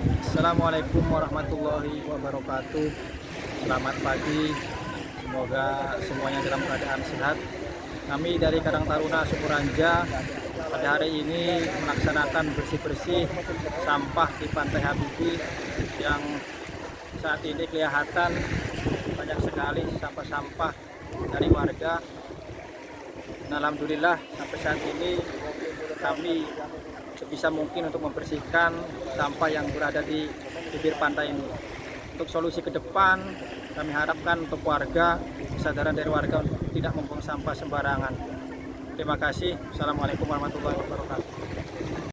Assalamualaikum warahmatullahi wabarakatuh. Selamat pagi. Semoga semuanya dalam keadaan sehat. Kami dari Karang Taruna Sukuranja Pada hari ini melaksanakan bersih-bersih Sampah di Pantai Habibi Yang saat ini kelihatan banyak sekali sampah-sampah dari warga. Alhamdulillah sampai saat ini kami sebisa mungkin untuk membersihkan sampah yang berada di bibir pantai ini. Untuk solusi ke depan, kami harapkan untuk warga, kesadaran dari warga untuk tidak membuang sampah sembarangan. Terima kasih. Assalamualaikum warahmatullahi wabarakatuh.